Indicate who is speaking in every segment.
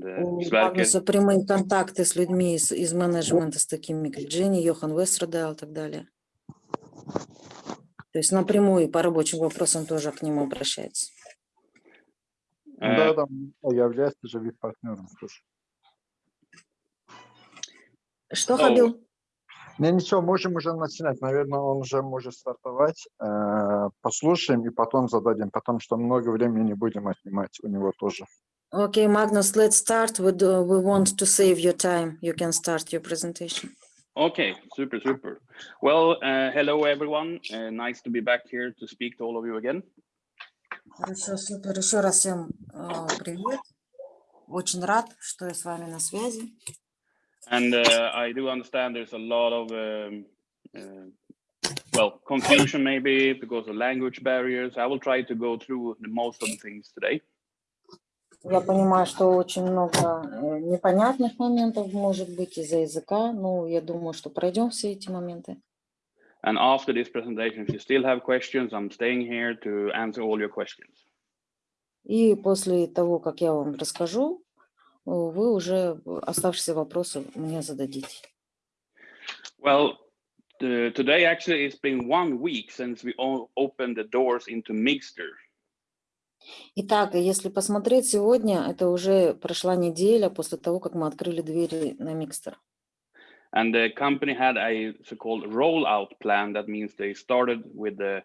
Speaker 1: Магнуса прямые контакты с людьми из, из менеджмента, с такими как Дженни, Йохан Вестердал и так далее. То есть напрямую по рабочим вопросам тоже к нему обращается.
Speaker 2: Uh,
Speaker 3: Да, там является же вид партнером. слушай.
Speaker 1: Что. Хабил?
Speaker 3: Не, ничего, можем уже начинать. Наверное, он уже может стартовать. Э, Послушаем и потом зададим, потому что много времени не будем отнимать у него тоже.
Speaker 1: Okay, Magnus, let's start. We, do, we want to save your time. You can start your presentation.
Speaker 2: Okay, super, super. Well, uh, hello everyone. Uh, nice to be back here to speak to all of you again.
Speaker 1: Хорошо, супер. Еще раз всем э, привет. Очень рад, что я с вами на связи.
Speaker 2: And uh, I do understand there's a lot of, um, uh, well, confusion maybe because of language barriers. I will try to go through the most of the things today.
Speaker 1: Я понимаю, что очень много э, непонятных моментов может быть из-за языка. Ну, я думаю, что пройдем все эти моменты.
Speaker 2: And after this presentation, if you still have questions, I'm staying here to answer all your questions.
Speaker 1: И после того, как я вам расскажу, э, вы уже оставшиеся вопросы мне зададите.
Speaker 2: Well, the, today actually it's been one week since we all opened the doors into Mixter.
Speaker 1: Итак, если посмотреть сегодня, это уже прошла неделя после того, как мы открыли двери на Микстер.
Speaker 2: And the company had a so-called rollout plan. That means they started with the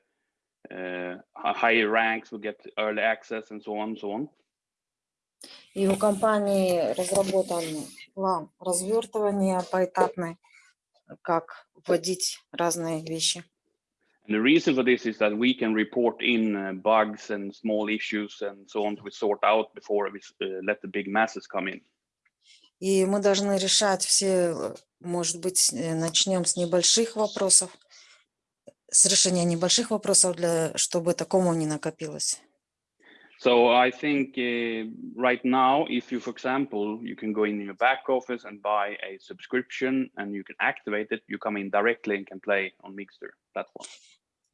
Speaker 2: uh, hi- higher ranks will get early access and so on, so on.
Speaker 1: И у компании разработан план развертывания поэтапный, как вводить разные вещи.
Speaker 2: And the reason for this is that we can report in uh, bugs and small issues and so on to sort out before we s- uh, let the big masses come in.
Speaker 1: И мы должны решать все, э, может быть, э, начнем с небольших вопросов, с решения небольших вопросов, для, чтобы такому не накопилось.
Speaker 2: So I think uh, right now, if you, for example, you can go in your back office and buy a subscription and you can activate it, you come in directly and can play on Mixter platform.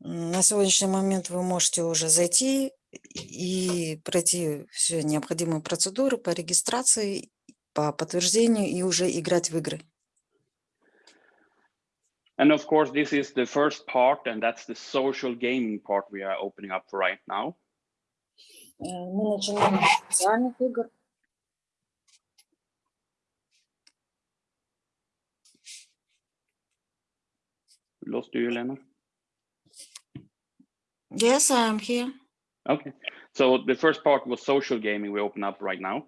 Speaker 1: На сегодняшний момент вы можете уже зайти и пройти все необходимые процедуры по регистрации, по подтверждению и уже играть в игры.
Speaker 2: And of course, this is the first part, and that's the social gaming part we are opening up for right now.
Speaker 1: Э, Мы начинаем с социальных игр.
Speaker 2: Lost you, Elena?
Speaker 1: Yes, I am here.
Speaker 2: Okay. So the first part was social gaming we open up right now.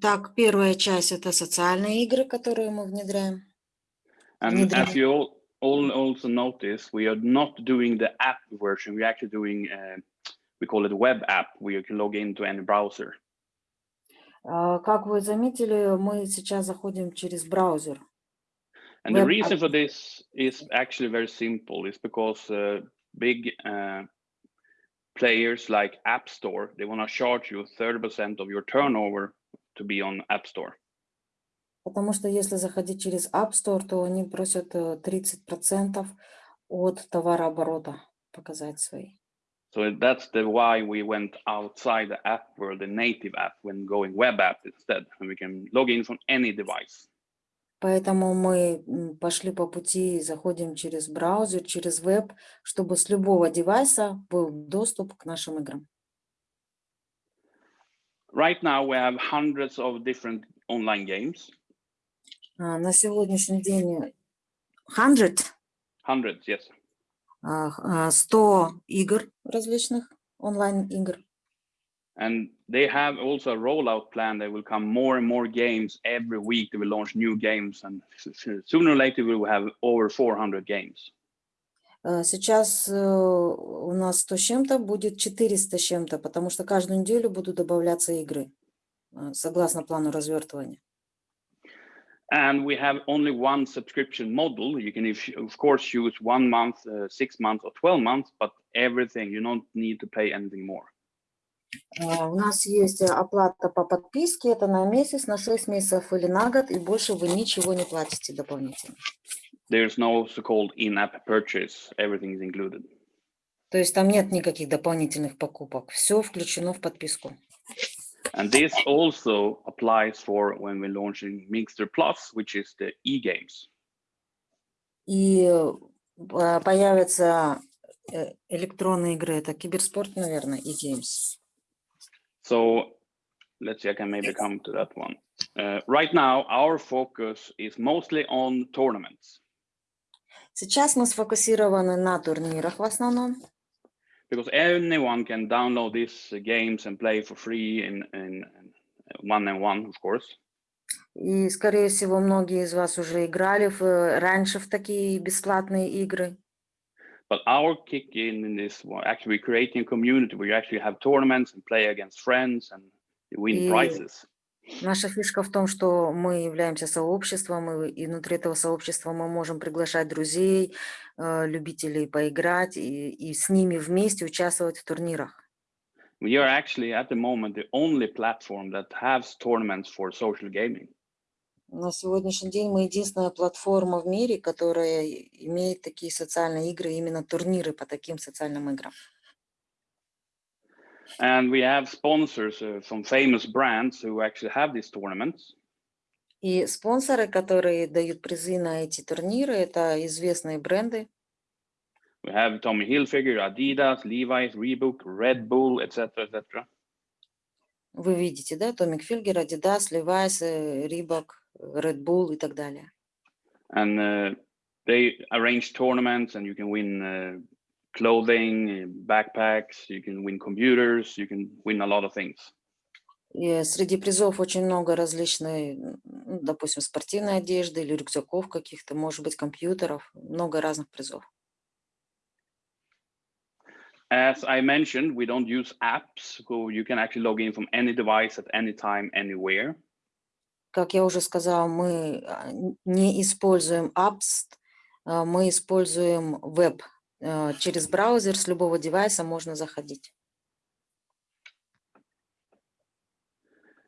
Speaker 1: Так, первая часть это социальные игры, которые мы внедряем.
Speaker 2: And
Speaker 1: Внедряем.
Speaker 2: as you all, all also notice, we are not doing the app version. We're actually doing, uh, we call it web app, where you can log into any browser.
Speaker 1: А, Как вы заметили, мы сейчас заходим через браузер.
Speaker 2: And the
Speaker 1: Web
Speaker 2: reason for this is actually very simple. It's because uh, big uh, players like App Store, they want to charge you 30% of your turnover to be on App Store.
Speaker 1: Потому что если заходить через App Store, то они просят э, 30% от товарооборота показать свои.
Speaker 2: So that's the why we went outside the app world, the native app, when going web app instead, and we can log in from any device.
Speaker 1: Поэтому мы пошли по пути, заходим через браузер, через веб, чтобы с любого девайса был доступ к нашим играм.
Speaker 2: Right now, we have hundreds of different online games,
Speaker 1: А, На сегодняшний день 100,
Speaker 2: hundreds, yes.
Speaker 1: а, х- а, 100 игр различных, онлайн-игр.
Speaker 2: And they have also a rollout plan. There will come more and more games every week. They will launch new games, and s- s- sooner or later we will have over 400 games.
Speaker 1: А, Сейчас э, у нас 100 с чем-то, будет 400 с чем-то, потому что каждую неделю будут добавляться игры, а, согласно плану развертывания.
Speaker 2: And we have only one subscription model. You can, if, of course, choose one month, uh, six months, or 12 months, but everything, you don't need to pay anything more.
Speaker 1: А, У нас есть э, оплата по подписке, это на месяц, на 6 месяцев или на год, и больше вы ничего не платите дополнительно.
Speaker 2: There's no so-called in-app purchase. Everything is included.
Speaker 1: То есть там нет никаких дополнительных покупок, все включено в подписку.
Speaker 2: And this also applies for when we're launching Mixter Plus, which is the e-games.
Speaker 1: И э, по- появятся э, электронные игры, это киберспорт, наверное, и games.
Speaker 2: So let's see, I can maybe come to that one. Uh, right now, our focus is mostly on tournaments
Speaker 1: Сейчас мы сфокусированы на турнирах в основном,
Speaker 2: because anyone can download these uh, games and play for free in, in, in one and one, of course.
Speaker 1: и, скорее всего, многие из вас уже играли в, э, раньше в такие бесплатные игры.
Speaker 2: But our kick in in this one, actually creating a community where you actually have tournaments and play against friends and you win
Speaker 1: И-
Speaker 2: prizes.
Speaker 1: Наша фишка в том, что мы являемся сообществом, и, и внутри этого сообщества мы можем приглашать друзей, э, любителей поиграть, и, и с ними вместе участвовать в турнирах.
Speaker 2: We are actually at the moment the only platform that has tournaments for social gaming.
Speaker 1: На сегодняшний день мы единственная платформа в мире, которая имеет такие социальные игры, именно турниры по таким социальным играм.
Speaker 2: And we have sponsors, uh, some famous brands who actually have these tournaments.
Speaker 1: И спонсоры, которые дают призы на эти турниры, это известные бренды.
Speaker 2: We have Tommy Hilfiger, Adidas, Levi's, Reebok, Red Bull, etc., etc.
Speaker 1: Вы видите, да, Томик Фильгер, Adidas, Levi's, э, Reebok, Red Bull и так далее.
Speaker 2: And uh, they arrange tournaments, and you can win uh, clothing, uh, backpacks, you can win computers, you can win a lot of things.
Speaker 1: И среди призов очень много различной, м, ну, допустим, спортивной одежды или рюкзаков каких-то, может быть, компьютеров, много разных призов.
Speaker 2: As I mentioned, we don't use apps, so you can actually log in from any device at any time, anywhere.
Speaker 1: Как я уже сказала, мы а, не используем apps, а, мы используем веб. А, Через браузер с любого девайса можно заходить.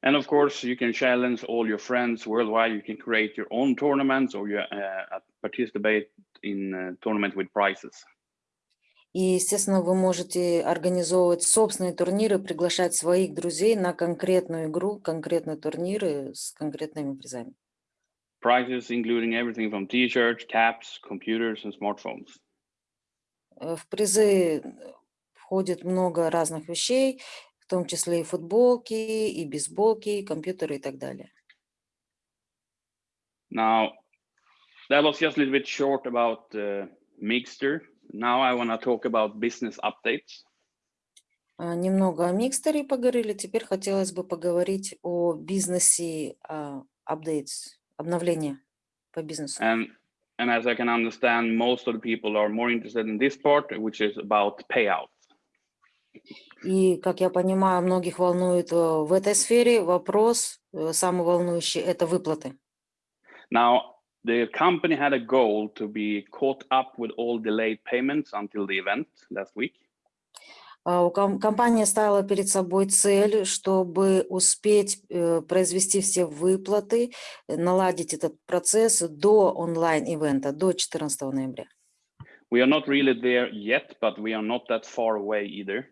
Speaker 2: And of course, you can challenge all your friends worldwide. You can create your own tournaments or you uh, participate in uh, tournament with prizes.
Speaker 1: И, естественно, вы можете организовывать собственные турниры, приглашать своих друзей на конкретную игру, конкретные турниры с конкретными призами.
Speaker 2: Prizes including everything from t-shirts, caps, computers, and smartphones.
Speaker 1: Э, В призы э, входит много разных вещей, в том числе и футболки, и бейсболки, и компьютеры и так далее.
Speaker 2: Now, that was just a little bit short about uh, Mixter. Now I want to talk about business updates.
Speaker 1: А, Немного о микстере поговорили, теперь хотелось бы поговорить о бизнесе, updates, обновления по бизнесу.
Speaker 2: And and as I can understand, most of the people are more interested in this part, which is about payout.
Speaker 1: И, как я понимаю, многих волнует э, в этой сфере вопрос, э, самый волнующий, это выплаты.
Speaker 2: Now, the company had a goal to be caught up with all delayed payments until the event last week.
Speaker 1: А, У ком- компания ставила перед собой цель, чтобы успеть э, произвести все выплаты, э, наладить этот процесс до онлайн-ивента, до 14 ноября.
Speaker 2: We are not really there yet, but we are not that far away either.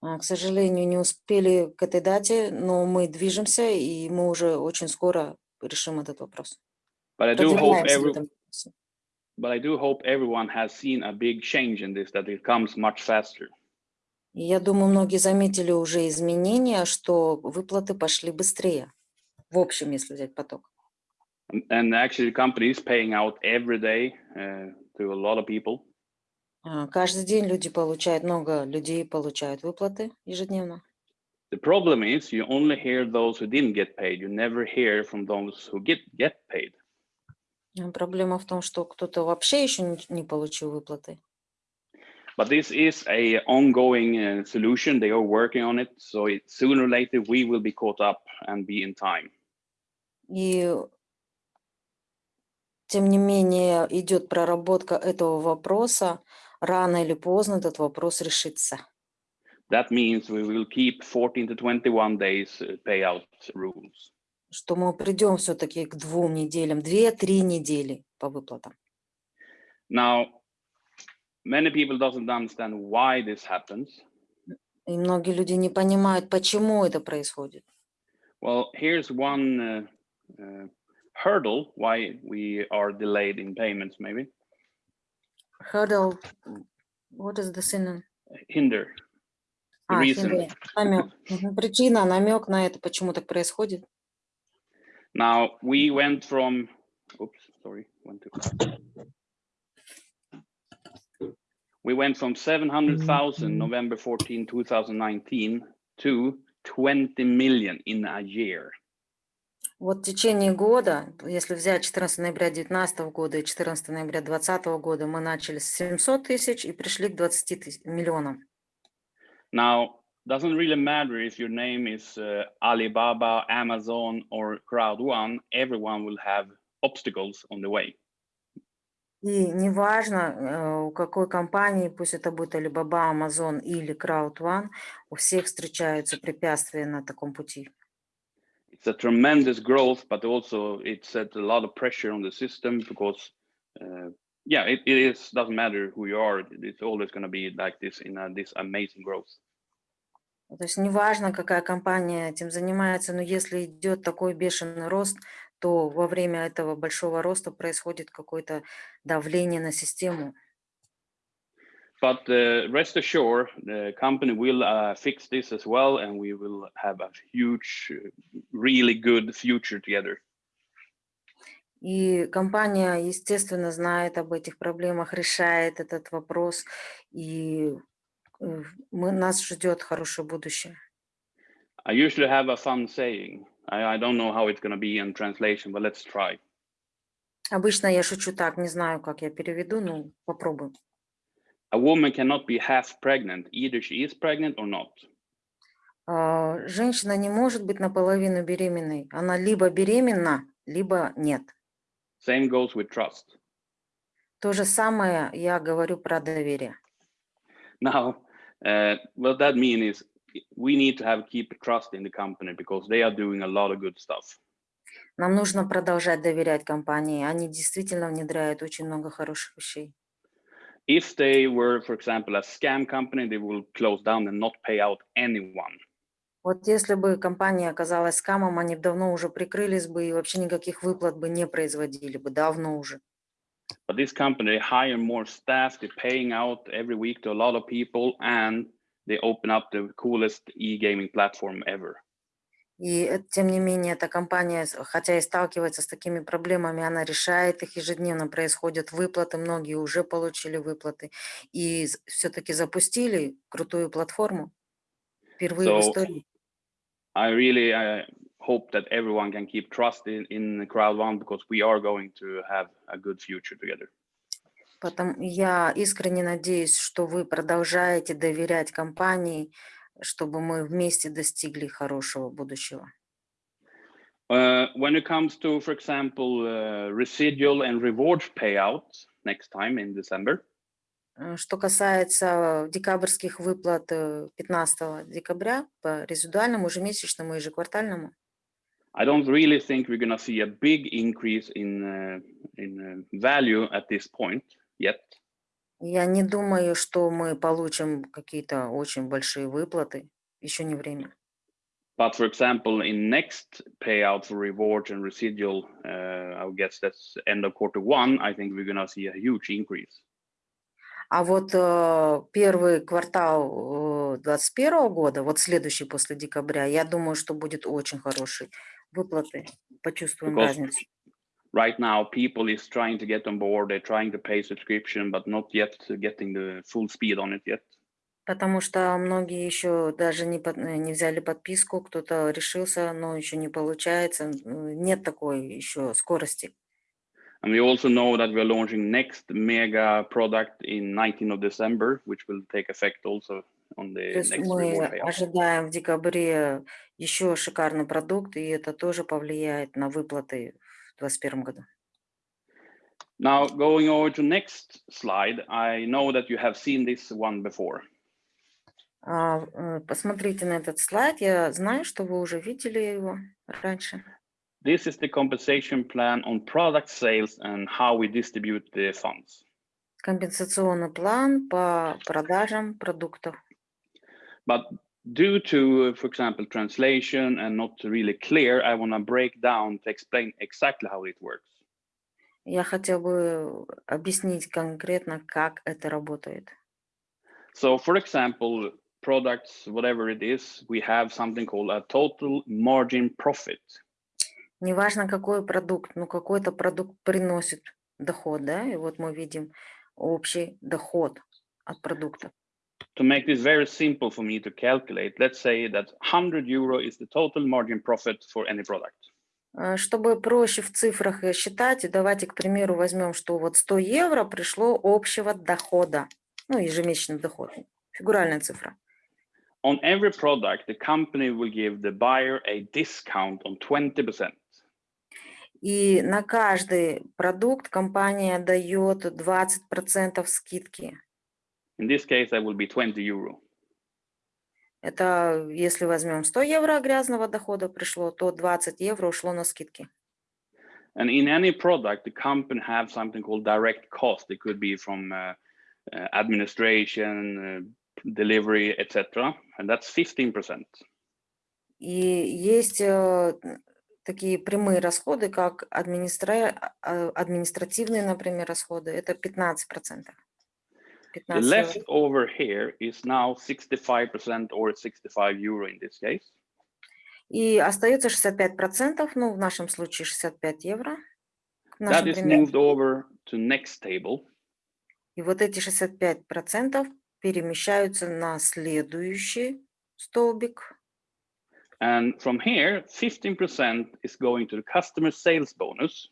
Speaker 1: А, К сожалению, не успели к этой дате, но мы движемся, и мы уже очень скоро решим этот вопрос.
Speaker 2: But I do hope
Speaker 1: Продвигаемся в
Speaker 2: every,
Speaker 1: этом вопросе.
Speaker 2: but I do hope everyone has seen a big change in this, that it comes much faster.
Speaker 1: И я думаю, многие заметили уже изменения, что выплаты пошли быстрее. В общем, если взять поток.
Speaker 2: And, and actually, the company is paying out every day uh, to a lot of people.
Speaker 1: А, Каждый день люди получают, много людей получают выплаты ежедневно.
Speaker 2: The problem is you only hear those who didn't get paid. You never hear from those who get get paid.
Speaker 1: А Проблема в том, что кто-то вообще еще не, получил выплаты.
Speaker 2: But this is a ongoing uh, solution. They are working on it. So it, sooner or later, we will be caught up and be in time.
Speaker 1: И тем не менее идет проработка этого вопроса. Рано или поздно этот вопрос решится.
Speaker 2: That means we will keep 14 to 21 days uh, payout rules.
Speaker 1: Что мы придем все-таки к двум неделям, две-три недели по выплатам.
Speaker 2: Now, many people doesn't understand why this happens.
Speaker 1: И многие люди не понимают, почему это происходит.
Speaker 2: Well, here's one uh, uh, hurdle why we are delayed in payments, maybe.
Speaker 1: Hurdle, what is the synonym?
Speaker 2: Hinder. The
Speaker 1: А,
Speaker 2: reason.
Speaker 1: намек. Причина, намек на это, почему так происходит.
Speaker 2: Now we went from, oops, sorry, went too fast. We went from 700,000 November 14, 2019 to 20 million in a year.
Speaker 1: Вот в течение года, если взять 14 ноября 2019 года и 14 ноября 2020 года, мы начали с 700 тысяч и пришли к 20 тысяч, миллионам.
Speaker 2: Now, doesn't really matter if your name is uh, Alibaba, Amazon, or Crowd1, everyone will have obstacles on the way.
Speaker 1: И неважно, э, у какой компании, пусть это будет Alibaba, Amazon или Crowd1, у всех встречаются препятствия на таком пути.
Speaker 2: It's a tremendous growth, but also it set a lot of pressure on the system because, uh, yeah, it, it is doesn't matter who you are. It's always going to be like this in a, this amazing growth.
Speaker 1: То есть неважно, какая компания этим занимается, но если идет такой бешеный рост, то во время этого большого роста происходит какое-то давление на систему.
Speaker 2: But uh, rest assured, the company will uh, fix this as well, and we will have a huge, really good future together.
Speaker 1: И компания, естественно, знает об этих проблемах, решает этот вопрос, и э, мы, нас ждет хорошее будущее.
Speaker 2: I usually have a fun saying. I, I don't know how it's going to be in translation, but let's try.
Speaker 1: Обычно я шучу так, не знаю, как я переведу, но попробуем.
Speaker 2: A woman cannot be half pregnant. Either she is pregnant or not.
Speaker 1: А, Женщина не может быть наполовину беременной. Она либо беременна, либо нет.
Speaker 2: Same goes with trust.
Speaker 1: То же самое я говорю про доверие.
Speaker 2: Now, uh, what that means is we need to have keep trust in the company because they are doing a lot of good stuff.
Speaker 1: Нам нужно продолжать доверять компании. Они действительно внедряют очень много хороших вещей.
Speaker 2: If they were, for example, a scam company, they will close down and not pay out anyone.
Speaker 1: Вот если бы компания оказалась скамом, они давно уже прикрылись бы и вообще никаких выплат бы не производили бы, давно уже.
Speaker 2: But this company, they hire more staff, they're paying out every week to a lot of people, and they open up the coolest e-gaming platform ever.
Speaker 1: И э, тем не менее, эта компания, с- хотя и сталкивается с такими проблемами, она решает их ежедневно, происходят выплаты, многие уже получили выплаты и все-таки запустили крутую платформу впервые в
Speaker 2: So-
Speaker 1: истории.
Speaker 2: I really uh, hope that everyone can keep trust in, in Crowd One because we are going to have a good future together.
Speaker 1: Потом я искренне надеюсь, что вы продолжаете доверять компании, чтобы мы вместе достигли хорошего будущего.
Speaker 2: Uh, when it comes to, for example, uh, residual and rewards payouts next time in December,
Speaker 1: Э, Что касается декабрьских выплат э, 15 декабря по резидуальному, ежемесячному, ежеквартальному,
Speaker 2: I don't really think we're going to see a big increase in uh, in uh, value at this point yet.
Speaker 1: я не думаю, что мы получим какие-то очень большие выплаты. Еще не время.
Speaker 2: But for example, in next payout for rewards and residual, uh, I would guess that's end of quarter one. I think we're going to see a huge increase.
Speaker 1: А вот э, первый квартал 2021 года, вот следующий после декабря, я думаю, что будет очень хороший выплаты. Почувствуем
Speaker 2: Because-
Speaker 1: разницу.
Speaker 2: Right now, people is trying to get on board. They're trying to pay subscription, but not yet getting the full speed on it yet.
Speaker 1: Потому что многие еще даже не, под- э, не взяли подписку, кто-то решился, но еще не получается. Нет такой еще скорости.
Speaker 2: And we also know that we're launching next mega product in 19th of December, which will take effect also on the
Speaker 1: То есть
Speaker 2: next
Speaker 1: мы ожидаем в декабре еще шикарный продукт, и это тоже повлияет на выплаты в 2021 году.
Speaker 2: Now, going over to next slide, I know that you have seen this one before.
Speaker 1: А, э, Посмотрите на этот слайд. Я знаю, что вы уже видели его раньше.
Speaker 2: This is the compensation plan on product sales and how we distribute the funds.
Speaker 1: Компенсационный план по продажам продуктов.
Speaker 2: But due to, uh, for example, translation and not really clear, I want to break down to explain exactly how it works.
Speaker 1: Я хотел бы объяснить конкретно, как это работает.
Speaker 2: So for example, products, whatever it is, we have something called a total margin profit.
Speaker 1: Неважно, какой продукт, но какой-то продукт приносит доход, да, и вот мы видим общий доход от продукта.
Speaker 2: To make this very simple for me to calculate, let's say that 100 euro is the total margin profit for any product.
Speaker 1: А, Чтобы проще в цифрах считать, давайте, к примеру, возьмем, что вот 100 евро пришло общего дохода, ну, ежемесячный доход, фигуральная цифра.
Speaker 2: On every product, the company will give the buyer a discount on 20%.
Speaker 1: И на каждый продукт компания дает 20% скидки.
Speaker 2: In this case, that will be 20 euro.
Speaker 1: Это если возьмем 100 евро грязного дохода пришло, то 20 евро ушло на скидки.
Speaker 2: And in any product, the company have something called direct cost. It could be from uh, uh, administration, uh, delivery, etc. And that's 15%.
Speaker 1: И есть э, такие прямые расходы, как администра... а, административные, например, расходы. Это 15%.
Speaker 2: The
Speaker 1: 15 евро.
Speaker 2: leftover here is now 65% or 65 euro in this case.
Speaker 1: И остается 65%, ну, в нашем случае 65 евро. в
Speaker 2: That
Speaker 1: нашем
Speaker 2: is
Speaker 1: примере.
Speaker 2: moved over to next table.
Speaker 1: И вот эти 65% перемещаются на следующий столбик.
Speaker 2: And from here, 15% is going to the customer sales bonus.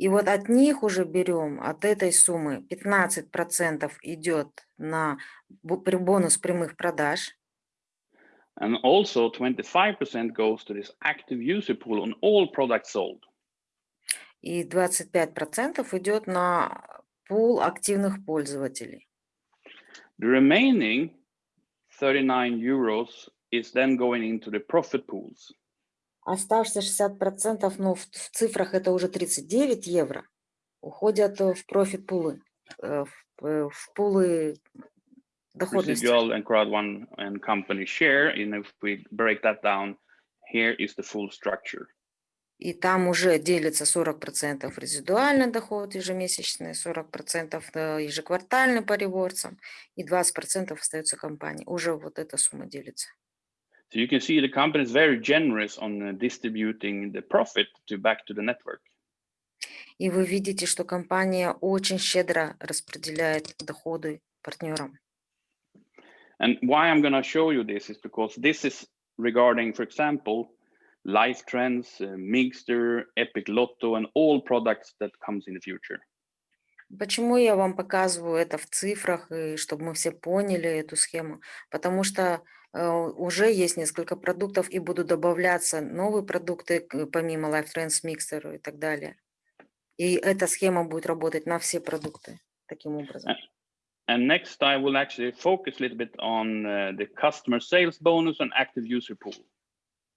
Speaker 1: И вот от них уже берем, от этой суммы 15% идет на бу- при- бонус прямых продаж.
Speaker 2: And also 25% goes to this active user pool on all products sold.
Speaker 1: И 25% идет на пул активных пользователей.
Speaker 2: The remaining 39 euros is then going into the profit pools.
Speaker 1: Оставшиеся 60%, ну в, в цифрах это уже 39 евро, уходят э, в профит пулы, э, в, э, в пулы доходности.
Speaker 2: Residual and crowd one and company share. And if we break that down, here is the full structure.
Speaker 1: И там уже делится 40% резидуальный доход ежемесячный, 40% э, ежеквартальный по ревордсам и 20% остается компании. Уже вот эта сумма делится.
Speaker 2: So you can see the company is very generous on uh, distributing the profit to back to the network.
Speaker 1: И вы видите, что компания очень щедро распределяет доходы партнерам.
Speaker 2: And why I'm going to show you this is because this is regarding, for example, Life Trends, uh, Mixter, Epic Lotto, and all products that comes in the future.
Speaker 1: Почему я вам показываю это в цифрах, и чтобы мы все поняли эту схему? Потому что э, уже есть несколько продуктов, и будут добавляться новые продукты, помимо Life Trends, Mixer и так далее. И эта схема будет работать на все продукты таким образом.
Speaker 2: And next, I will actually focus a little bit on uh, the customer sales bonus and active user pool.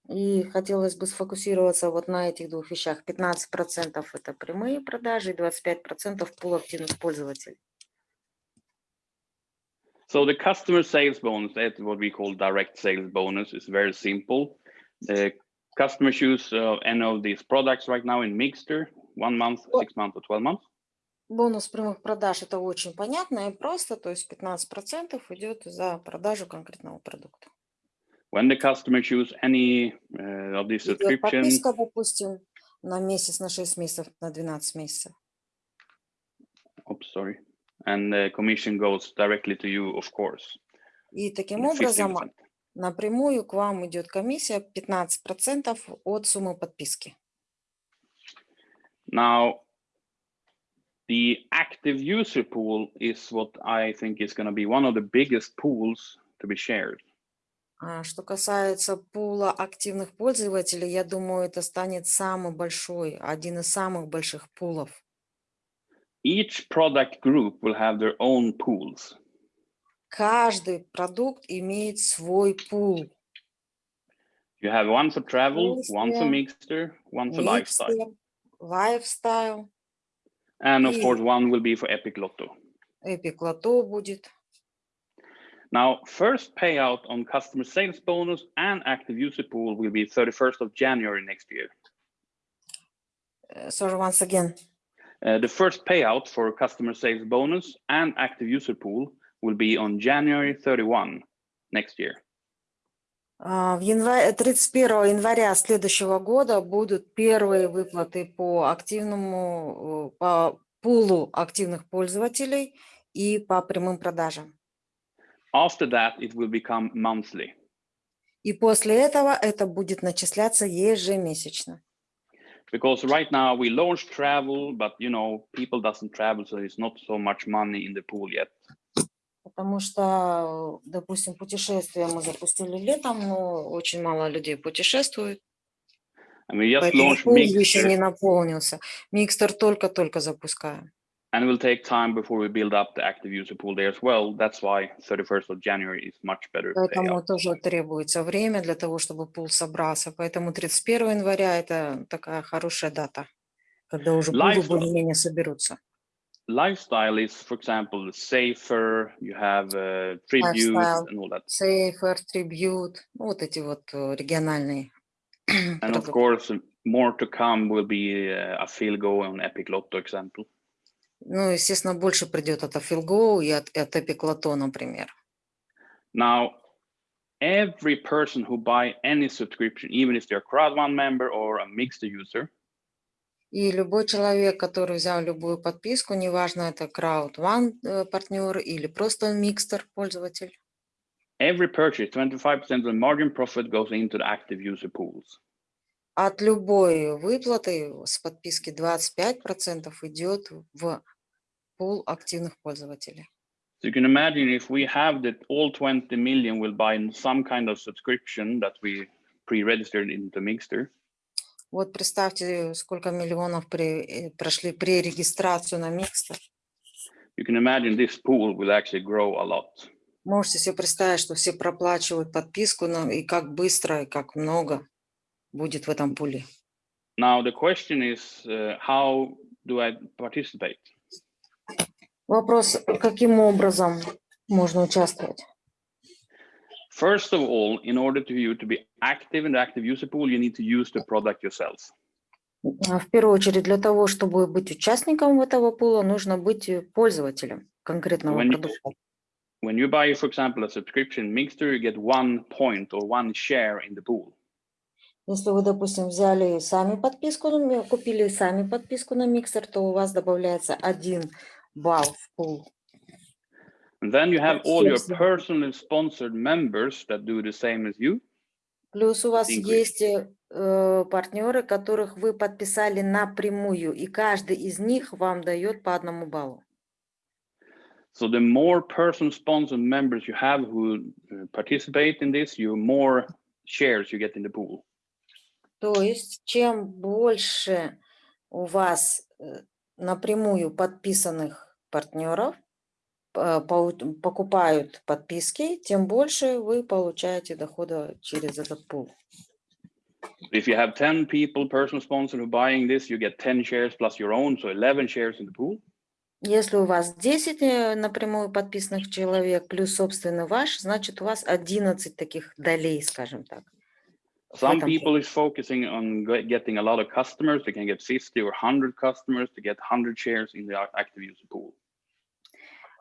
Speaker 1: И хотелось бы сфокусироваться вот на этих двух вещах. 15% это прямые продажи, и 25% пул активных пользователей.
Speaker 2: So the customer sales bonus, that's what we call direct sales bonus, is very simple. The customer choose uh, any of these products right now in Mixter, one month, six months, or 12 months.
Speaker 1: Бонус прямых продаж это очень понятно и просто, то есть 15% идет за продажу конкретного продукта.
Speaker 2: When the customer choose any uh, of these
Speaker 1: Идет
Speaker 2: subscriptions,
Speaker 1: подписка, допустим, на месяц, на 6 месяцев, на 12 месяцев.
Speaker 2: oops, sorry, and the commission goes directly to you, of course.
Speaker 1: И таким
Speaker 2: uh,
Speaker 1: образом
Speaker 2: 15%.
Speaker 1: напрямую к вам идет комиссия 15% от суммы подписки.
Speaker 2: Now, the active user pool is what I think is going to be one of the biggest pools to be shared.
Speaker 1: А Что касается пула активных пользователей, я думаю, это станет самый большой, один из самых больших пулов.
Speaker 2: Each product group will have their own pools.
Speaker 1: Каждый продукт имеет свой пул.
Speaker 2: You have one for travel,
Speaker 1: Yes,
Speaker 2: one for mixer, one for lifestyle,
Speaker 1: Mикстер, лайфстайл,
Speaker 2: and of course one will be for Epic Lotto.
Speaker 1: Эпик Лото будет.
Speaker 2: Now, first payout on customer sales bonus and active user pool will be 31st of January next year.
Speaker 1: Э, Sorry, once again.
Speaker 2: Uh, the first payout for customer sales bonus and active user pool will be on January 31 next year.
Speaker 1: А, В январе, 31 января следующего года будут первые выплаты по активному, э, по пулу активных пользователей и по прямым продажам.
Speaker 2: After that, it will become monthly.
Speaker 1: И после этого это будет начисляться ежемесячно.
Speaker 2: Because right now we launched travel, but you know, people doesn't travel, so there's not so much money in the pool yet.
Speaker 1: Потому что, э, допустим, путешествия мы запустили летом, но очень мало людей путешествует,
Speaker 2: And we just
Speaker 1: поэтому
Speaker 2: launched
Speaker 1: пул еще не
Speaker 2: Mixer,
Speaker 1: наполнился. Микстер только-только запускаем.
Speaker 2: and it will take time before we build up the active user pool there as well. That's why 31st of January is much better
Speaker 1: Поэтому
Speaker 2: payout.
Speaker 1: тоже требуется время для того, чтобы пул собрался. Поэтому 31 января – это такая хорошая дата, когда уже пулы
Speaker 2: Lifestyle.
Speaker 1: более-менее соберутся.
Speaker 2: Lifestyle is, for example, safer. You have uh, tributes
Speaker 1: Lifestyle.
Speaker 2: and all that.
Speaker 1: Safer, Tribute, ну, вот эти вот э, региональные
Speaker 2: And of
Speaker 1: продукты.
Speaker 2: course, more to come will be uh, a field go on Epic Lotto example.
Speaker 1: Ну, естественно, больше придет от Afilgo и от, от Epic Lotto, например.
Speaker 2: Now, every person who buy any subscription, even if they're a crowd one member or a mixed user,
Speaker 1: И любой человек, который взял любую подписку, неважно, это Crowd One э, партнер или просто микстер пользователь,
Speaker 2: every purchase, 25% of the margin profit goes into the active user pools.
Speaker 1: от любой выплаты с подписки 25% идет в пул активных пользователей.
Speaker 2: So you can imagine if we have that all 20 million will buy some kind of subscription that we pre-registered into Mixter,
Speaker 1: Вот представьте, сколько миллионов при- э, прошли пререгистрацию на микстер.
Speaker 2: you can imagine this pool will actually grow a lot.
Speaker 1: Можете себе представить, что все проплачивают подписку, на- и как быстро, и как много будет в этом пуле.
Speaker 2: Now the question is, uh, how do I participate?
Speaker 1: Вопрос, каким образом можно участвовать?
Speaker 2: First of all, in order to you to be active in the active user pool, you need to use the product yourself.
Speaker 1: А В первую очередь, для того, чтобы быть участником этого пула, нужно быть пользователем конкретного
Speaker 2: When you-
Speaker 1: продукта.
Speaker 2: When you buy, for example, a subscription Mixter, you get one point or one share in the pool.
Speaker 1: Если вы, допустим, взяли сами подписку, купили сами подписку на миксер, то у вас добавляется один балл в пул.
Speaker 2: Then you have all your personally sponsored members that do the same as you.
Speaker 1: Плюс у вас есть э, э, партнеры, которых вы подписали напрямую, и каждый из них вам дает по одному баллу.
Speaker 2: So the more person sponsored members you have who uh, participate in this, you more shares you get in the pool.
Speaker 1: То есть, чем больше у вас э, напрямую подписанных партнеров э, покупают подписки, тем больше вы получаете дохода через этот пул.
Speaker 2: If you have 10 people, person sponsored who buying this, you get 10 shares plus your own, so 11 shares in the pool.
Speaker 1: Если у вас 10 э, напрямую подписанных человек плюс собственный ваш, значит у вас 11 таких долей, скажем так.
Speaker 2: Some people is focusing on ge- getting a lot of customers. They can get 50 or 100 customers to get 100 shares in the ac- active user pool.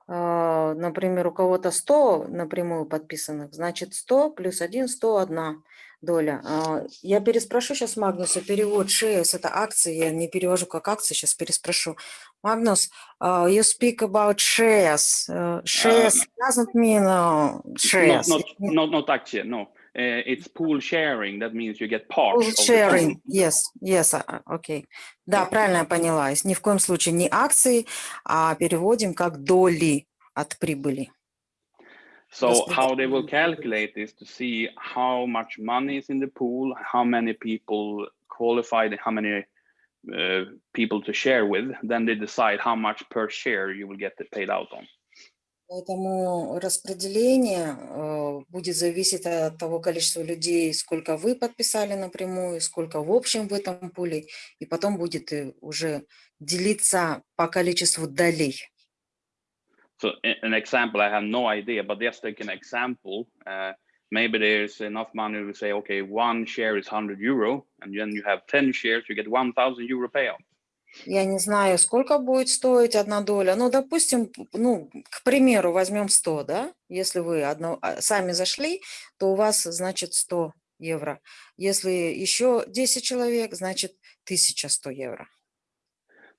Speaker 1: А, Например, у кого-то 100 напрямую подписанных, значит 100 плюс 1, 101 доля. А, Я переспрошу сейчас Магнуса, перевод shares, это акции, я не перевожу как акции, сейчас переспрошу. Магнус, uh, you speak about shares. Uh, shares doesn't mean uh, shares.
Speaker 2: Not, not, not, not actually, no. Uh, it's pool sharing. That means you get part
Speaker 1: pool
Speaker 2: of the pool.
Speaker 1: sharing. Yes, yes, а, а, окей. Да, правильно я поняла. Есть Ни в коем случае не акции, а переводим как доли от прибыли.
Speaker 2: So
Speaker 1: Распределение.
Speaker 2: how they will calculate is to see how much money is in the pool, how many people qualified, and how many uh, people to share with. Then they decide how much per share you will get paid out on.
Speaker 1: Поэтому распределение э, будет зависеть от того количества людей, сколько вы подписали напрямую, сколько в общем в этом пуле, и потом будет э, уже делиться по количеству долей.
Speaker 2: So a- an example, I have no idea, but just take an example. Uh, maybe there's enough money to say, okay, one share is 100 euro, and then you have 10 shares, you get 1,000 euro payout.
Speaker 1: Я не знаю, сколько будет стоить одна доля. Ну, допустим, ну, к примеру, возьмем 100, да? Если вы одно, а, сами зашли, то у вас, значит, 100 евро. Если еще 10 человек, значит, 1100 евро.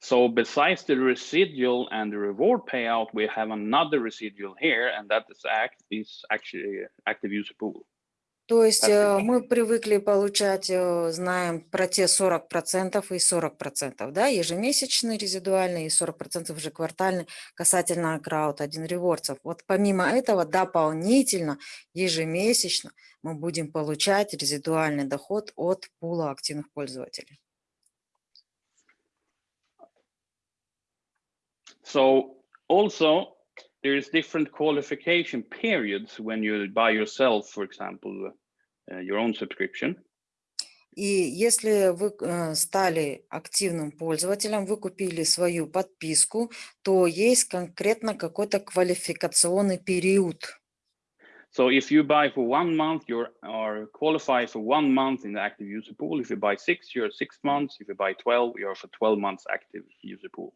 Speaker 2: So besides the residual and the reward payout, we have another residual here, and that is act is actually active user pool.
Speaker 1: То есть
Speaker 2: Так.
Speaker 1: э, мы привыкли получать, э, знаем про те 40% и 40%, да, ежемесячный резидуальный и 40% же квартальный касательно крауд один ревордсов. Вот помимо этого дополнительно ежемесячно мы будем получать резидуальный доход от пула активных пользователей.
Speaker 2: So also there is different qualification periods when you buy yourself, for example, uh, your own subscription.
Speaker 1: И если вы э, стали активным пользователем, вы купили свою подписку, то есть конкретно какой-то квалификационный период.
Speaker 2: So if you buy for one month, you are qualified for one month in the active user pool. If you buy six, you're six months. If you buy 12, you're for 12 months active user pool.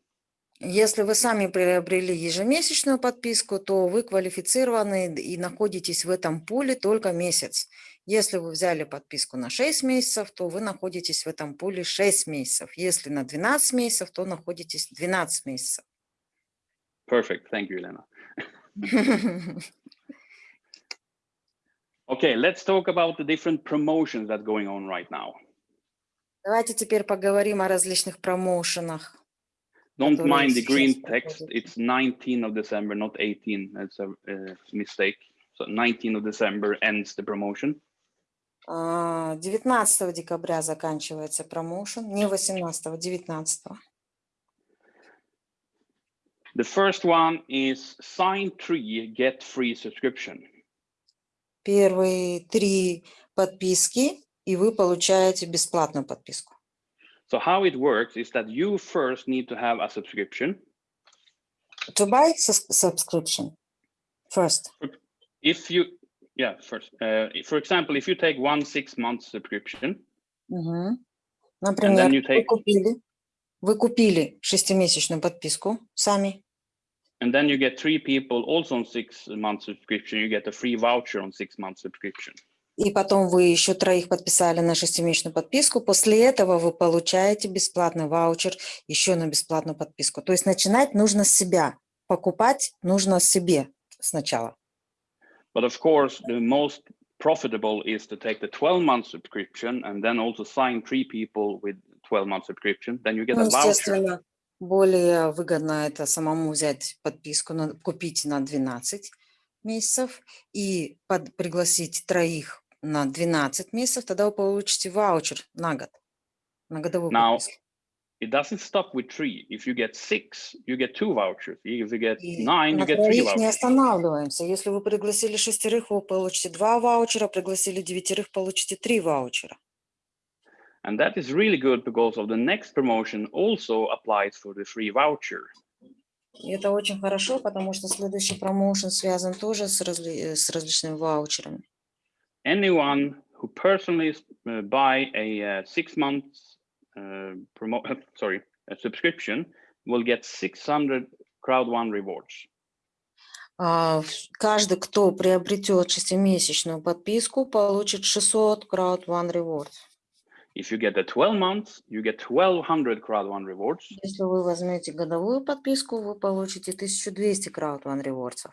Speaker 1: Если вы сами приобрели ежемесячную подписку, то вы квалифицированы и находитесь в этом пуле только месяц. Если вы взяли подписку на 6 месяцев, то вы находитесь в этом пуле 6 месяцев. Если на 12 месяцев, то находитесь 12 месяцев.
Speaker 2: Perfect. Thank you, Elena. Okay, let's talk about the different promotions that's going on right now.
Speaker 1: Давайте теперь поговорим о различных промоушенах.
Speaker 2: Don't
Speaker 1: Которые
Speaker 2: mind the green
Speaker 1: сейчас
Speaker 2: text.
Speaker 1: проходят.
Speaker 2: It's 19 of December, not 18. It's a uh, mistake. So 19 of December ends the promotion.
Speaker 1: А, 19 декабря заканчивается промоушен, не 18, 19.
Speaker 2: The first one is sign three, get free subscription.
Speaker 1: Первые три подписки, и вы получаете бесплатную подписку.
Speaker 2: So how it works is that you first need to have a subscription.
Speaker 1: To buy sus- subscription first.
Speaker 2: If you, yeah, first, uh, for example, if you take one six month subscription,
Speaker 1: Мгм. Например,
Speaker 2: you
Speaker 1: вы
Speaker 2: take-
Speaker 1: купили, вы купили шестимесячную подписку сами,
Speaker 2: and then you get three people also on six month subscription, you get a free voucher on six month subscription.
Speaker 1: И потом вы еще троих подписали на шестимесячную подписку. После этого вы получаете бесплатный ваучер еще на бесплатную подписку. То есть начинать нужно с себя. Покупать нужно себе сначала.
Speaker 2: But of course, the most profitable is to take the 12 month subscription and then also sign three people with 12 month subscription. Then you get
Speaker 1: Ну,
Speaker 2: a voucher.
Speaker 1: более выгодно это самому взять подписку, купить на 12 месяцев и под- пригласить троих на 12 месяцев, тогда вы получите ваучер на год, на годовую
Speaker 2: Now,
Speaker 1: подписку.
Speaker 2: It doesn't stop with three. If you get six, you get two vouchers. If you get nine, you get three
Speaker 1: троих не
Speaker 2: vouchers.
Speaker 1: останавливаемся. Если вы пригласили шестерых, вы получите два ваучера, пригласили девятерых, получите три ваучера.
Speaker 2: And that is really good because of the next promotion also applies for the free voucher.
Speaker 1: И это очень хорошо, потому что следующий промоушен связан тоже с, разли- с различными ваучерами.
Speaker 2: Anyone who personally uh, buy a uh, six months uh, promo sorry a subscription will get 600 crowd one rewards.
Speaker 1: А, в- Каждый, кто приобретет шестимесячную подписку, получит 600 Crowd One Rewards.
Speaker 2: If you get the 12 months, you get 1200 crowd one rewards.
Speaker 1: Если вы возьмете годовую подписку, вы получите 1200 Crowd One Rewards.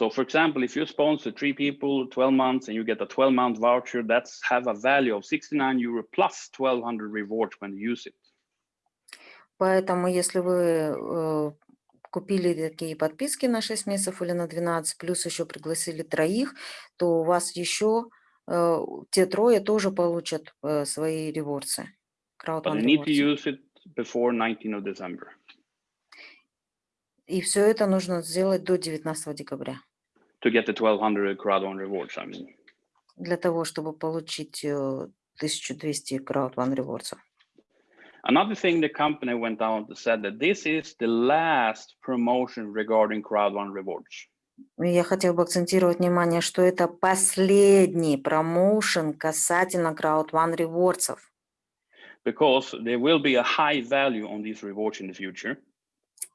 Speaker 2: So for example, if you sponsor three people, 12 months, and you get a 12 month voucher, that's have a value of 69 euro plus 1200 rewards when you use it.
Speaker 1: Поэтому, если вы э, купили такие подписки на 6 месяцев или на 12, плюс еще пригласили троих, то у вас еще э, те трое тоже получат э, свои реворсы. Crowd
Speaker 2: But
Speaker 1: One
Speaker 2: you need to
Speaker 1: Rewards.
Speaker 2: use it before 19 of December.
Speaker 1: И все это нужно сделать до 19 декабря.
Speaker 2: To get the 1200 crowd one rewards. I mean,
Speaker 1: для того, чтобы получить э, 1200 Crowd One Rewards.
Speaker 2: Another thing the company went out and said that this is the last promotion regarding crowd one rewards.
Speaker 1: Я хотел бы акцентировать внимание, что это последний промоушен касательно Crowd One Rewards.
Speaker 2: because there will be a high value on these rewards in the future.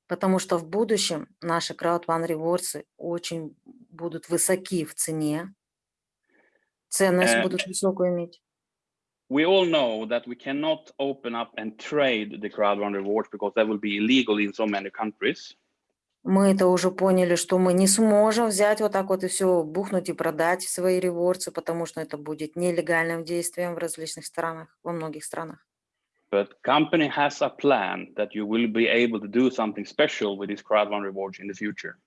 Speaker 1: Потому что в будущем наши Crowd One Rewards очень будут высоки в цене. Ценность
Speaker 2: Э,
Speaker 1: будут высокую иметь.
Speaker 2: We all know that we cannot open up and trade the crowd one rewards because that will be illegal in so many countries.
Speaker 1: Мы это уже поняли, что мы не сможем взять вот так вот и все бухнуть и продать свои реворцы, потому что это будет нелегальным действием в различных странах, во многих странах.
Speaker 2: But company has a plan that you will be able to do something special with these crowd one rewards in the future.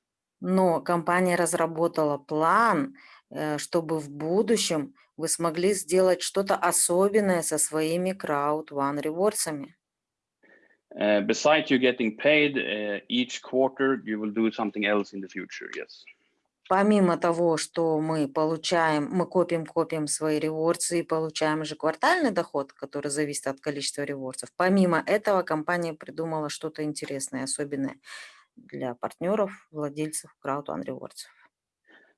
Speaker 1: Но компания разработала план, э, чтобы в будущем вы смогли сделать что-то особенное со своими Crowd One реворсами.
Speaker 2: Uh, besides you getting paid uh, each quarter, you will do something else in the future. Yes.
Speaker 1: Помимо того, что мы получаем, мы копим, копим свои реворсы и получаем же квартальный доход, который зависит от количества реворсов. Помимо этого, компания придумала что-то интересное, особенное для партнеров, владельцев Crowd One Rewards.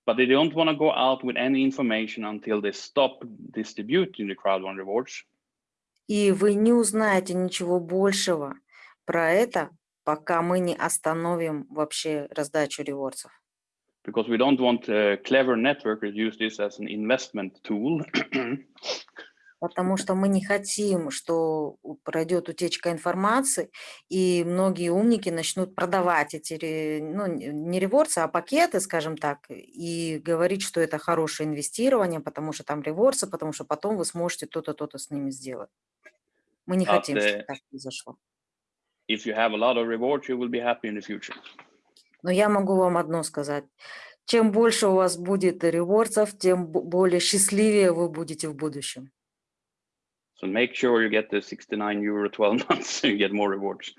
Speaker 2: But they don't want to go out with any information until they stop distributing the crowd one rewards.
Speaker 1: И вы не узнаете ничего большего про это, пока мы не остановим вообще раздачу реворсов.
Speaker 2: because we don't want uh, clever networkers use this as an investment tool.
Speaker 1: Потому что мы не хотим, что пройдет утечка информации, и многие умники начнут продавать эти, ну, не реворсы, а пакеты, скажем так, и говорить, что это хорошее инвестирование, потому что там реворсы, потому что потом вы сможете то-то, то-то с ними сделать. Мы не хотим, чтобы
Speaker 2: ты-
Speaker 1: так произошло.
Speaker 2: if you have a lot of rewards, you will be happy in the future.
Speaker 1: Но я могу вам одно сказать. Чем больше у вас будет реворсов, тем бо- более счастливее вы будете в будущем.
Speaker 2: So make sure you get the 69 euro 12 months so you get more rewards.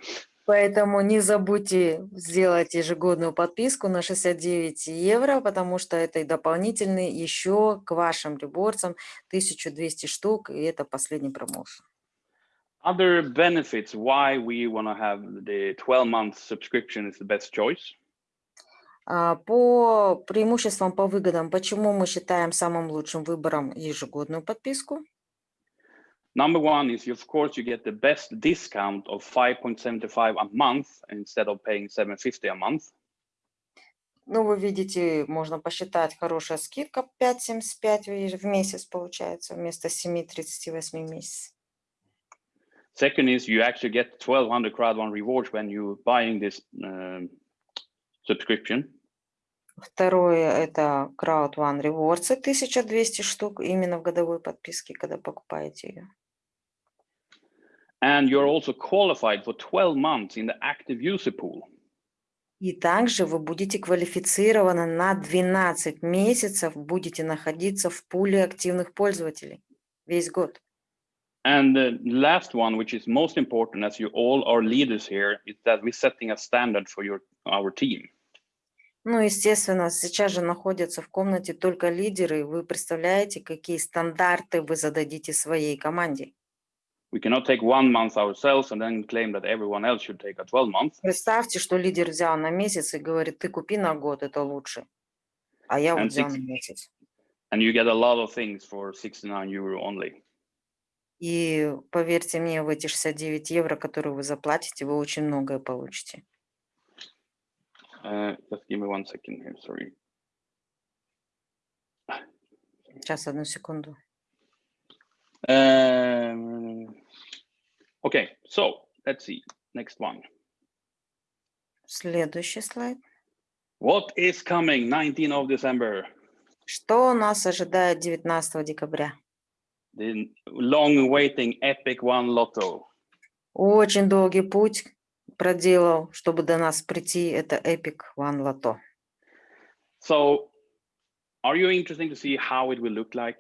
Speaker 1: Поэтому не забудьте сделать ежегодную подписку на 69 евро, потому что это и дополнительный еще к вашим реворсам 1200 штук, и это последний промоушен.
Speaker 2: Other benefits why we want to have the 12 month subscription is the best choice.
Speaker 1: А, По преимуществам, по выгодам, почему мы считаем самым лучшим выбором ежегодную подписку?
Speaker 2: Number one is, of course, you get the best discount of 5.75 a month instead of paying 750 a month.
Speaker 1: Ну, вы видите, можно посчитать, хорошая скидка 5,75 в в месяц получается вместо 7,38 в месяц.
Speaker 2: Second is you actually get 1200 crowd one rewards when you're buying this um, subscription.
Speaker 1: Второе – это Crowd One Rewards, 1200 штук именно в годовой подписке, когда покупаете ее.
Speaker 2: And you're also qualified for 12 months in the active user pool.
Speaker 1: И также вы будете квалифицированы на 12 месяцев, будете находиться в пуле активных пользователей весь год.
Speaker 2: And the last one, which is most important, as you all are leaders here, is that we're setting a standard for your our team.
Speaker 1: Ну, естественно, сейчас же находятся в комнате только лидеры, и вы представляете, какие стандарты вы зададите своей команде.
Speaker 2: We cannot take one month ourselves and then claim that everyone else should take a 12 month.
Speaker 1: Представьте, что лидер взял на месяц и говорит, ты купи на год, это лучше. А я вот взял на месяц.
Speaker 2: And you get a lot of things for 69 euro only.
Speaker 1: И поверьте мне, в эти 69 евро, которые вы заплатите, вы очень многое получите.
Speaker 2: Uh, just give me one second here, sorry.
Speaker 1: Сейчас, одну секунду.
Speaker 2: Um, okay, so let's see. Next one.
Speaker 1: Следующий слайд.
Speaker 2: What is coming 19 of December?
Speaker 1: Что нас ожидает 19 декабря?
Speaker 2: The long waiting Epic One Lotto.
Speaker 1: Очень долгий путь проделал, чтобы до нас прийти. Это Epic One Lotto.
Speaker 2: So are you interested to see how it will look like?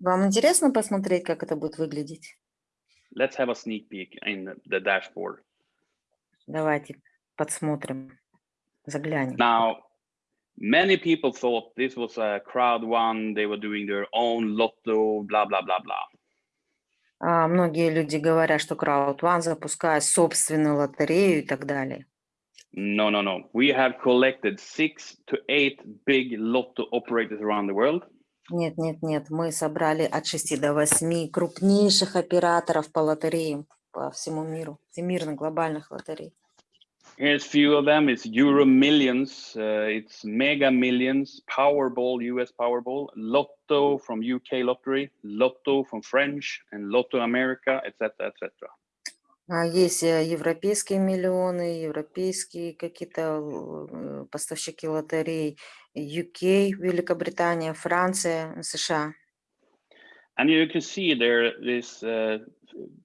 Speaker 1: Вам интересно посмотреть, как это будет выглядеть?
Speaker 2: Let's have a sneak peek in the- the dashboard.
Speaker 1: Давайте подсмотрим, заглянем.
Speaker 2: Now, many people thought this was a crowd one, they were doing their own lotto, blah, blah, blah, blah.
Speaker 1: А, Многие люди говорят, что Crowd1 запускает собственную лотерею и так далее.
Speaker 2: No, no, no. We have collected six to eight big lotto operators around the world.
Speaker 1: Нет, нет, нет, мы собрали от 6 до 8 крупнейших операторов по лотереям по всему миру, всемирных глобальных лотерей.
Speaker 2: Here's few of them. It's Euro Millions, uh, it's Mega Millions, Powerball, US Powerball, Lotto from UK Lottery, Lotto from French, and Lotto America, etc., etc.
Speaker 1: А Есть э, европейские миллионы, европейские какие-то э, поставщики лотерей, UK, Великобритания, Франция, США.
Speaker 2: And you can see there is uh,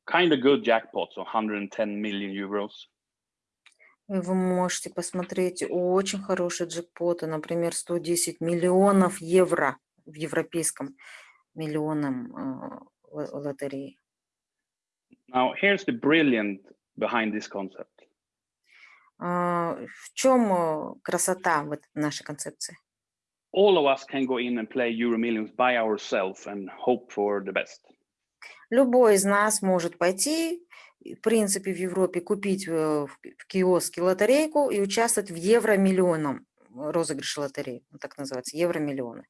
Speaker 2: kind of good jackpots, so 110 million euros.
Speaker 1: Вы можете посмотреть очень хорошие джекпоты, например, 110 миллионов евро в европейском миллионном э, ло- лотерее.
Speaker 2: Now, here's the brilliant behind this concept.
Speaker 1: А, В чем э, красота вот нашей концепции?
Speaker 2: All of us can go in and play Euro Millions by ourselves and hope for the best.
Speaker 1: Любой из нас может пойти, и, в принципе, в Европе купить э, в ки- в киоске лотерейку и участвовать в евромиллионном розыгрыше лотереи, он так называется, евромиллионы.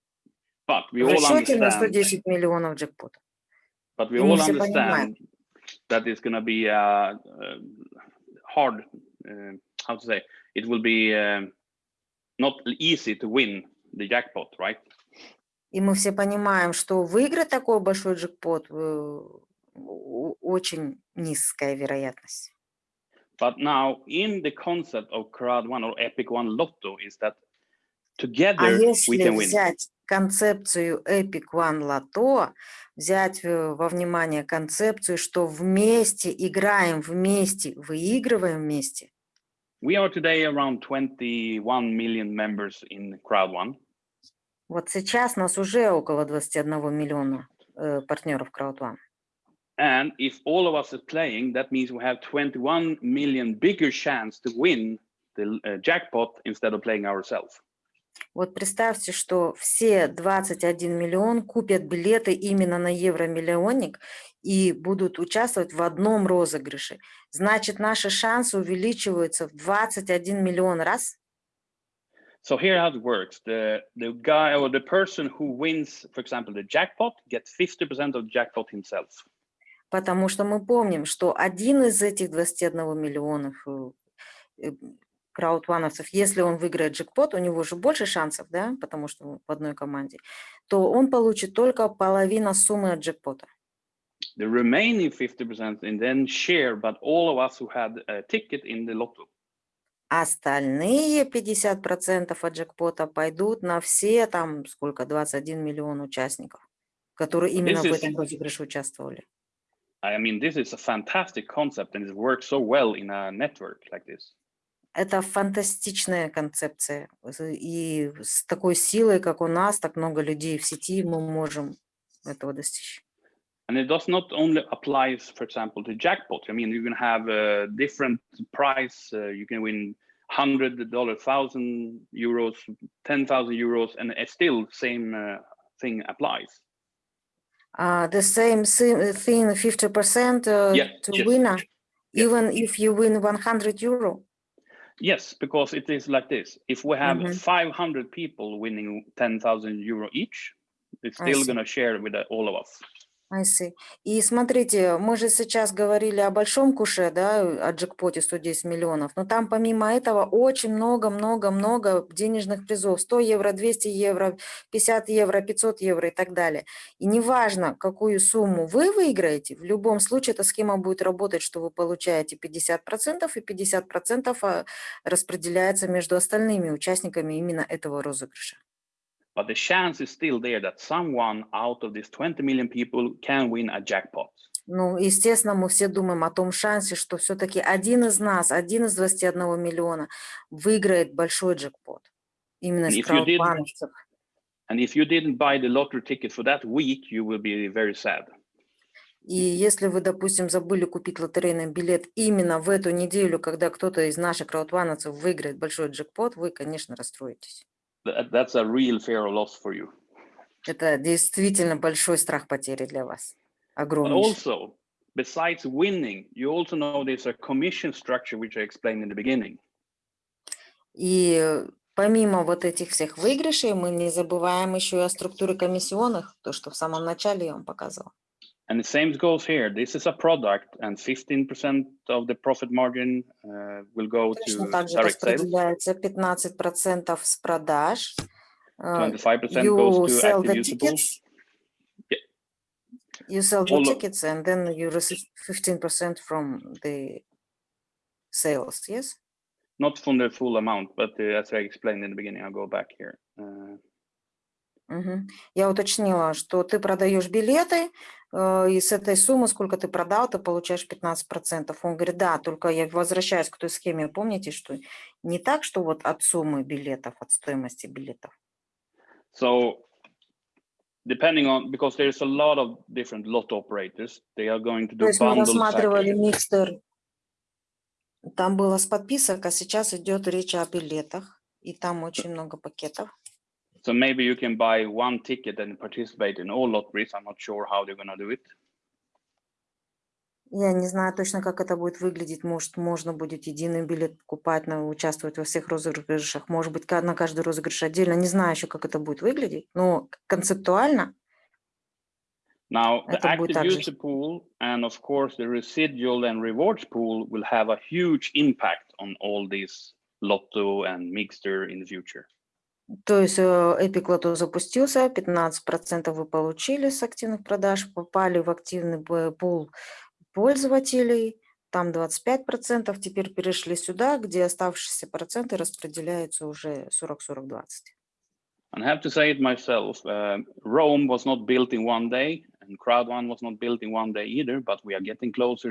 Speaker 2: But we
Speaker 1: В
Speaker 2: all
Speaker 1: расчете на
Speaker 2: understand,
Speaker 1: 110 миллионов джекпота.
Speaker 2: but we
Speaker 1: И мы
Speaker 2: all
Speaker 1: все понимаем.
Speaker 2: understand that it's going to be uh, uh, hard. Uh, how to say? It will be um not easy to win the jackpot, right?
Speaker 1: И мы все понимаем, что выиграть такой большой джекпот э, о- очень низкая вероятность.
Speaker 2: But now, in the concept of Crowd One or Epic One Lotto, is that
Speaker 1: А
Speaker 2: together we
Speaker 1: если
Speaker 2: can win.
Speaker 1: взять концепцию Epic One Lotto, взять э, во внимание концепцию, что вместе играем вместе, выигрываем вместе,
Speaker 2: We are today around 21 million members in Crowd One.
Speaker 1: вот сейчас нас уже около 21 миллиона э, партнеров CrowdOne.
Speaker 2: And if all of us are playing, that means we have 21 million bigger chance to win the uh, jackpot instead of playing ourselves.
Speaker 1: Вот представьте, что все 21 миллион купят билеты именно на евромиллионник и будут участвовать в одном розыгрыше. Значит, наши шансы увеличиваются в 21 миллион раз.
Speaker 2: So here how it works. The, the guy or the person who wins, for example, the jackpot gets 50% of the jackpot himself.
Speaker 1: Потому что мы помним, что один из этих 21 миллионов краудвановцев, если он выиграет джекпот, у него же больше шансов, да, потому что в одной команде, то он получит только половину суммы от джекпота.
Speaker 2: The remaining 50% and then share, but all of us who had a ticket in the lotto.
Speaker 1: Остальные 50% от джекпота пойдут на все там, сколько, 21 миллион участников, которые именно в
Speaker 2: is-
Speaker 1: этом розыгрыше участвовали.
Speaker 2: I mean, this is a fantastic concept and it works so well in a network like this.
Speaker 1: Это фантастичная концепция. з- И с такой силой, как у нас, так много людей в сети, мы можем этого достичь.
Speaker 2: And it does not only applies, for example, to jackpot. I mean, you can have a different price. Uh, you can win hundred dollar, thousand euros, ten thousand euros, and it's still same uh, thing applies.
Speaker 1: Uh, the same thi- thing, 50% uh,
Speaker 2: Yeah,
Speaker 1: to
Speaker 2: yes,
Speaker 1: winner,
Speaker 2: yes.
Speaker 1: even if you win 100 euro.
Speaker 2: Yes, because it is like this. If we have
Speaker 1: Mhm.
Speaker 2: 500 people winning 10,000 euro each, it's still going to share with uh, all of us.
Speaker 1: See. И смотрите, мы же сейчас говорили о большом куше, да, о джекпоте 110 миллионов, но там помимо этого очень много-много-много денежных призов. 100 евро, 200 евро, 50 евро, 500 евро и так далее. И неважно, какую сумму вы выиграете, в любом случае эта схема будет работать, что вы получаете 50% и 50% а, распределяется между остальными участниками именно этого розыгрыша.
Speaker 2: But the chance is still there that someone out of these 20 million people can win a jackpot.
Speaker 1: Ну, естественно, мы все думаем о том шансе, что все-таки один из нас, один из 21 миллиона выиграет большой джекпот. Именно из краудфандовцев.
Speaker 2: And if you didn't buy the lottery ticket for that week, you will be very sad.
Speaker 1: И если вы, допустим, забыли купить лотерейный билет именно в эту неделю, когда кто-то из наших краудвановцев выиграет большой джекпот, вы, конечно, расстроитесь.
Speaker 2: That- That's a real fear of loss for you.
Speaker 1: Это действительно большой страх потери для вас.
Speaker 2: But
Speaker 1: огромнейший.
Speaker 2: also, besides winning, you also know there's a commission structure, which I explained in the beginning.
Speaker 1: И э, помимо вот этих всех выигрышей, мы не забываем еще и о структуре комиссионных, то, что в самом начале я вам показывала.
Speaker 2: And the same goes here. This is a product, and 15% of the profit margin uh, will go
Speaker 1: Точно
Speaker 2: to
Speaker 1: так же
Speaker 2: direct sales.
Speaker 1: распределяется 15% с продаж. э,
Speaker 2: 25%
Speaker 1: you
Speaker 2: goes to
Speaker 1: sell the
Speaker 2: active user pools.
Speaker 1: tickets.
Speaker 2: Yeah.
Speaker 1: You sell the
Speaker 2: All of-
Speaker 1: tickets and then you receive 15% from the sales, yes?
Speaker 2: Not from the full amount, but uh, as I explained in the beginning, I'll go back here. Uh,
Speaker 1: Мгм. Я уточнила, что ты продаешь билеты, э, и с этой суммы, сколько ты продал, ты получаешь 15%. Он говорит, да, только я возвращаюсь к той схеме, помните, что не так, что вот от суммы билетов, от стоимости билетов.
Speaker 2: So depending on, because there's a lot of different lot operators, they are going to
Speaker 1: То
Speaker 2: do
Speaker 1: есть мы рассматривали микстер, там было с подписок, а сейчас идет речь о билетах, и там очень много пакетов.
Speaker 2: So maybe you can buy one ticket and participate in all lotteries. I'm not sure how they're gonna do it.
Speaker 1: Я не знаю точно, как это будет выглядеть. Может, можно будет единый билет покупать, на, участвовать во всех розыгрышах. Может быть, ка- на каждый розыгрыш отдельно. Не знаю еще, как это будет выглядеть. Но концептуально
Speaker 2: Now, the
Speaker 1: Это будет
Speaker 2: active
Speaker 1: также.
Speaker 2: user pool and of course the residual and rewards pool will have a huge impact on all these Lotto and Mixter in the future.
Speaker 1: То есть э, Lotto запустился, 15% вы получили с активных продаж, попали в активный пул пользователей, там 25%, теперь перешли сюда, где оставшиеся проценты распределяются уже 40-40-20.
Speaker 2: And I have to say it myself, uh, Rome was not built in one day and Crowd One was not built in one day either, but we are getting closer